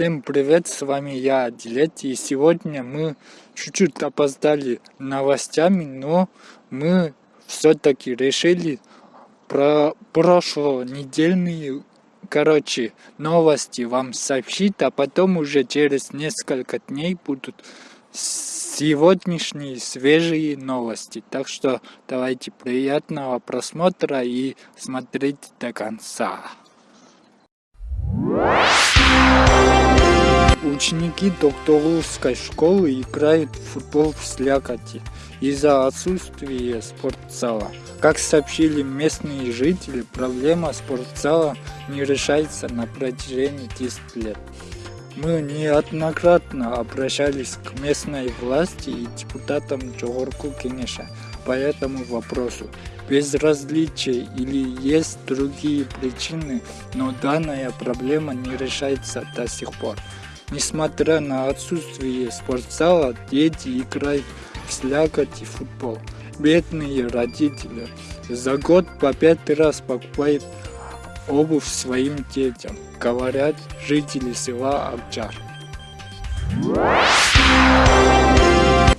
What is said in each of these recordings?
Всем привет, с вами я, Дилетти, и сегодня мы чуть-чуть опоздали новостями, но мы все-таки решили про прошлонедельные, короче, новости вам сообщить, а потом уже через несколько дней будут сегодняшние свежие новости. Так что давайте приятного просмотра и смотрите до конца. Ученики Докторовской школы играют в футбол в слякоти из-за отсутствия спортзала. Как сообщили местные жители, проблема спортзала не решается на протяжении 10 лет. Мы неоднократно обращались к местной власти и депутатам Джогорку Кенеша по этому вопросу. Безразличие или есть другие причины, но данная проблема не решается до сих пор. Несмотря на отсутствие спортзала, дети играют в слякоть и футбол. Бедные родители за год по пять раз покупают обувь своим детям, говорят жители села Акчар.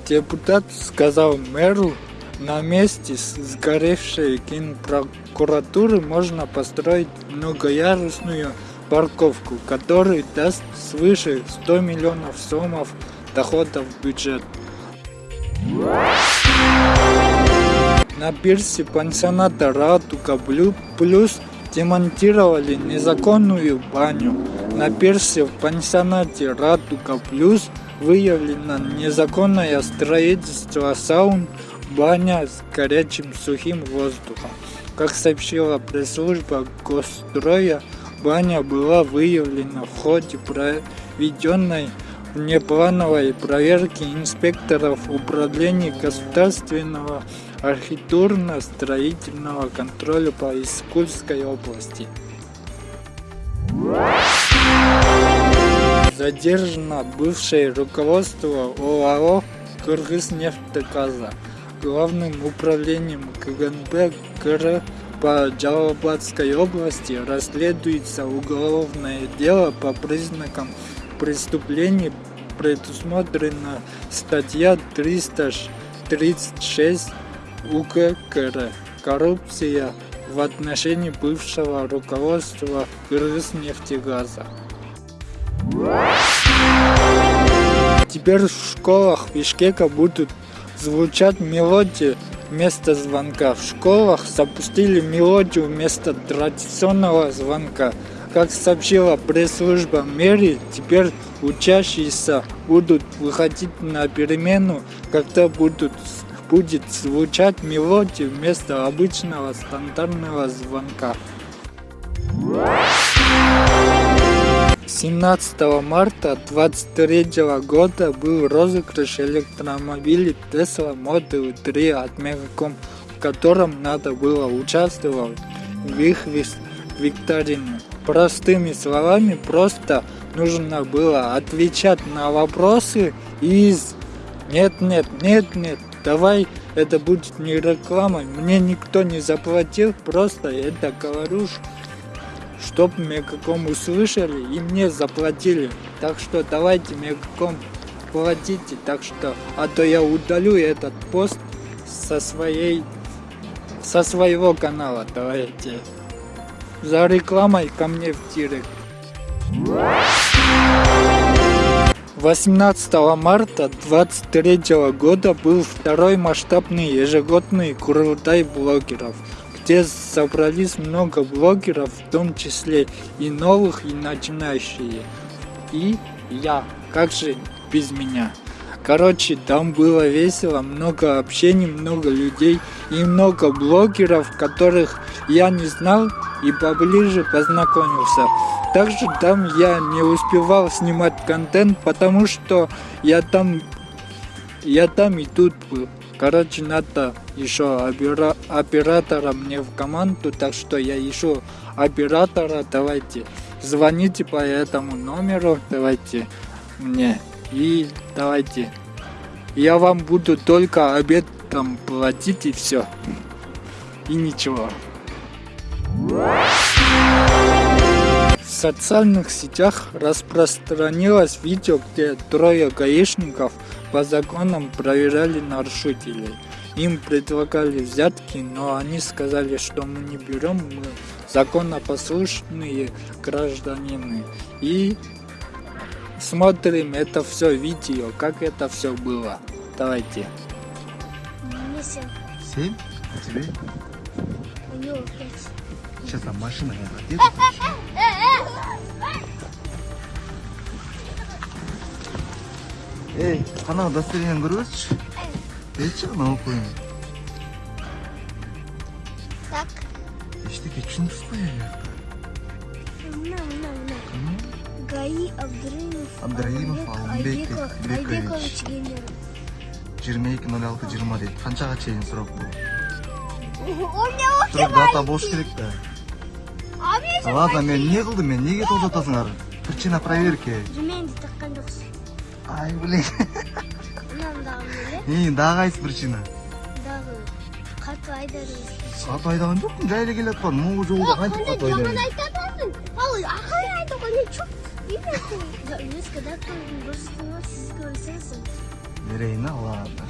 Депутат сказал мэру, на месте сгоревшей генпрокуратуры можно построить многоярусную парковку, который даст свыше 100 миллионов сомов доходов в бюджет. На пирсе пансионата Радуга Плюс демонтировали незаконную баню. На пирсе в пансионате Радуга Плюс выявлено незаконное строительство саун, баня с горячим сухим воздухом. Как сообщила пресс-служба Госстроя, Баня была выявлена в ходе проведенной внеплановой проверки инспекторов Управления государственного архитектурно-строительного контроля по Искульской области. Задержано бывшее руководство ОАО «Кыргызнефтеказа» главным управлением КГНБ КР по Джалабадской области расследуется уголовное дело по признакам преступлений, предусмотрена статья 336 УК «Коррупция в отношении бывшего руководства Кыргызнефтегаза». Теперь в школах Бишкека будут звучать мелодии вместо звонка. В школах запустили мелодию вместо традиционного звонка. Как сообщила пресс-служба мэрии, теперь учащиеся будут выходить на перемену, когда будут, будет звучать мелодия вместо обычного стандартного звонка. 17 марта 2023 года был розыгрыш электромобилей Tesla Model 3 от Megacom, в котором надо было участвовать в их викторине. Простыми словами, просто нужно было отвечать на вопросы из «нет, нет, нет, нет, давай это будет не рекламой, мне никто не заплатил, просто это говорю, чтоб Мегаком услышали и мне заплатили. Так что давайте Мегаком платите, так что, а то я удалю этот пост со своей, со своего канала, давайте. За рекламой ко мне в директ. 18 марта 2023 года был второй масштабный ежегодный Курултай блогеров – где собрались много блогеров, в том числе и новых, и начинающие. И я, как же без меня? Короче, там было весело, много общений, много людей и много блогеров, которых я не знал и поближе познакомился. Также там я не успевал снимать контент, потому что я там, я там и тут был. Короче, надо еще оператора мне в команду, так что я ищу оператора, давайте. Звоните по этому номеру, давайте мне. И давайте. Я вам буду только обед там платить и все. И ничего. Социальных сетях распространилось видео, где трое гаишников по законам проверяли нарушителей. Им предлагали взятки, но они сказали, что мы не берем, мы законопослушные гражданины. И смотрим это все видео, как это все было. Давайте. Мне семь. Семь? А тебе? Него пять. Сейчас там машина едет. Эй, қана удостоверение көрсетші. Айтшы мынау қойын. Так. Ештеңе түсініксіз қой Мына, мына, мына. ГАИ Абдраимов. Абдраимов Алымбек Айбеков. Бекович. Айбекович Генер. 22.06.20 дейді. Қаншаға чейін срок бұл? У меня Срок дата болуш керек та. ладно мен не қылдым мен неге тоқтатасыңдар причина проверки жемеңді таққан жоқсыз ай блин и дағы қайсы причина дағы қатты айдадыңыз қатты айдаған жоқпын жайлы келе жатқан мұңғы жолда қайтіп қатты айдадым айтатын ал ақыры айтуға не чуп өз когда сізді көрсеңіз берейін ладно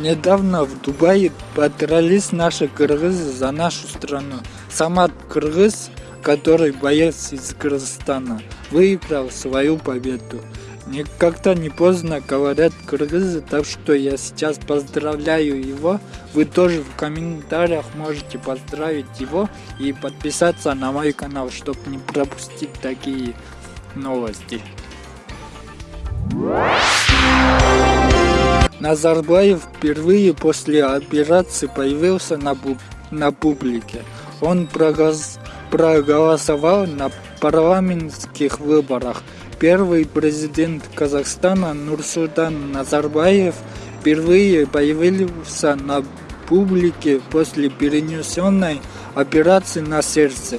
Недавно в Дубае подрались наши кыргызы за нашу страну. Самат Кыргыз, который боец из Кыргызстана, выиграл свою победу. Никогда не поздно, говорят кыргызы, так что я сейчас поздравляю его. Вы тоже в комментариях можете поздравить его и подписаться на мой канал, чтобы не пропустить такие новости. Назарбаев впервые после операции появился на, пу- на публике. Он проголосовал на парламентских выборах. Первый президент Казахстана Нурсултан Назарбаев впервые появился на публике после перенесенной операции на сердце.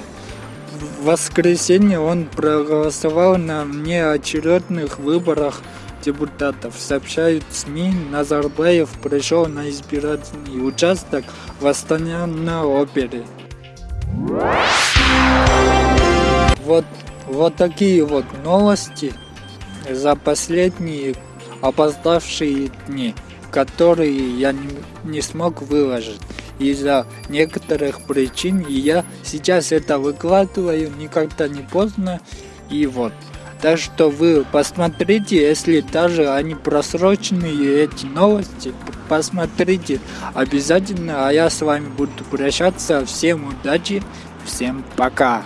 В воскресенье он проголосовал на внеочередных выборах депутатов. Сообщают СМИ, Назарбаев пришел на избирательный участок в Астане на опере. Вот, вот такие вот новости за последние опоздавшие дни, которые я не, не смог выложить из-за некоторых причин. И я сейчас это выкладываю, никогда не поздно. И вот. Так что вы посмотрите, если даже они просроченные, эти новости, посмотрите обязательно. А я с вами буду прощаться. Всем удачи, всем пока.